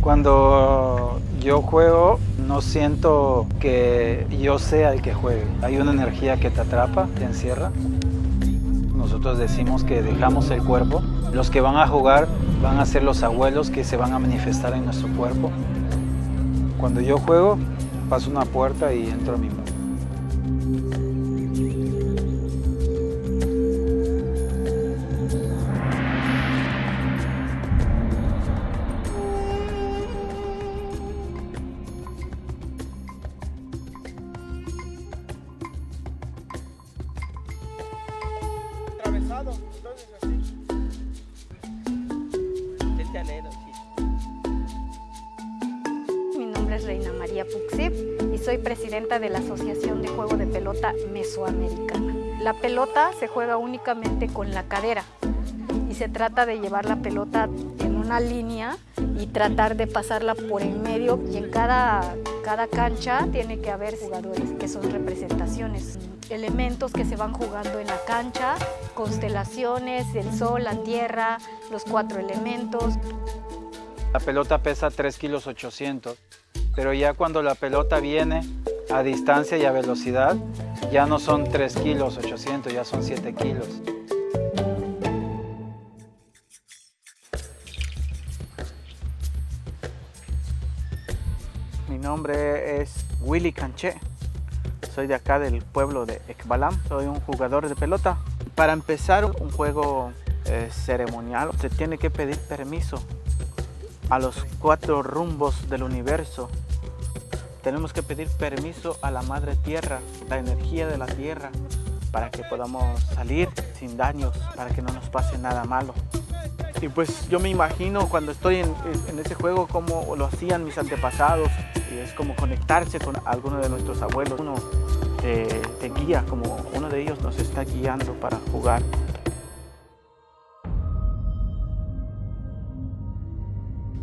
Cuando yo juego, no siento que yo sea el que juegue. Hay una energía que te atrapa, te encierra. Nosotros decimos que dejamos el cuerpo. Los que van a jugar van a ser los abuelos que se van a manifestar en nuestro cuerpo. Cuando yo juego, paso una puerta y entro a mi mundo. Atravesado, entonces así. Este anhelo, sí. Mi nombre es Reina María Puxip y soy presidenta de la Asociación de Juego de Pelota Mesoamericana. La pelota se juega únicamente con la cadera y se trata de llevar la pelota en una línea y tratar de pasarla por el medio y en cada, cada cancha tiene que haber jugadores que son representaciones, elementos que se van jugando en la cancha, constelaciones, el sol, la tierra, los cuatro elementos. La pelota pesa 3 kilos 800, pero ya cuando la pelota viene a distancia y a velocidad, ya no son 3 kilos 800, ya son 7 kilos. Mi nombre es Willy Canché. Soy de acá del pueblo de Ekbalam. Soy un jugador de pelota. Para empezar un juego eh, ceremonial se tiene que pedir permiso a los cuatro rumbos del universo. Tenemos que pedir permiso a la Madre Tierra, la energía de la Tierra, para que podamos salir sin daños, para que no nos pase nada malo. Y pues yo me imagino cuando estoy en, en ese juego como lo hacían mis antepasados, y es como conectarse con alguno de nuestros abuelos. Uno te, te guía, como uno de ellos nos está guiando para jugar.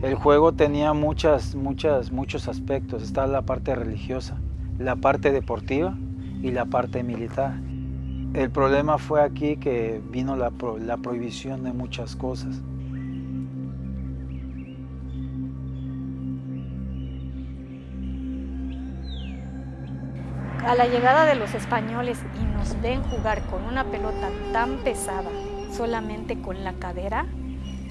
El juego tenía muchas, muchas, muchos aspectos. Está la parte religiosa, la parte deportiva y la parte militar. El problema fue aquí que vino la, pro- la prohibición de muchas cosas. A la llegada de los españoles y nos ven jugar con una pelota tan pesada, solamente con la cadera,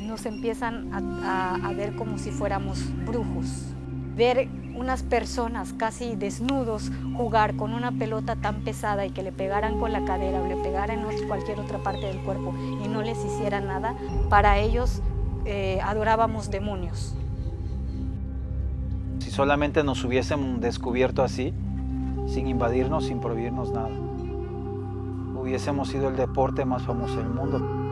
nos empiezan a ver como si fuéramos brujos. Ver unas personas casi desnudos jugar con una pelota tan pesada y que le pegaran con la cadera o le pegaran en cualquier otra parte del cuerpo y no les hiciera nada, para ellos eh, adorábamos demonios. Si solamente nos hubiesen descubierto así, sin invadirnos, sin prohibirnos nada, hubiésemos sido el deporte más famoso del mundo.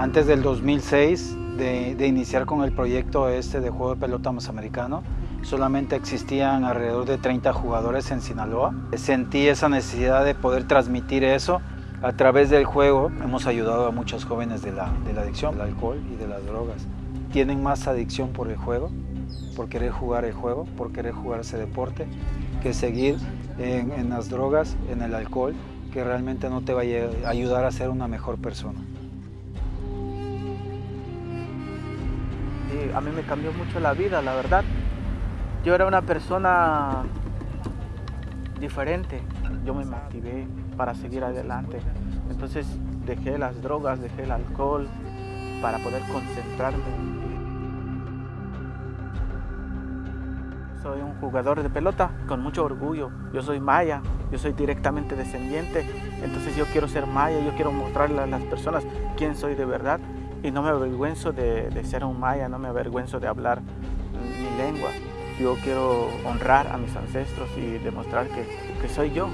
Antes del 2006, de, iniciar con el proyecto este de juego de pelota más americano, solamente existían alrededor de 30 jugadores en Sinaloa. Sentí esa necesidad de poder transmitir eso a través del juego hemos ayudado a muchos jóvenes de la, adicción, del alcohol y de las drogas. Tienen más adicción por el juego, por querer jugar el juego, por querer jugar ese deporte, que seguir en, en las drogas, en el alcohol, que realmente no te va a ayudar a ser una mejor persona. A mí me cambió mucho la vida, la verdad. Yo era una persona diferente. Yo me motivé para seguir adelante. Entonces dejé las drogas, dejé el alcohol para poder concentrarme. Soy un jugador de pelota con mucho orgullo. Yo soy maya, yo soy directamente descendiente. Entonces yo quiero ser maya, yo quiero mostrarle a las personas quién soy de verdad. Y no me avergüenzo de, ser un maya, no me avergüenzo de hablar mi lengua. Yo quiero honrar a mis ancestros y demostrar que, que soy yo.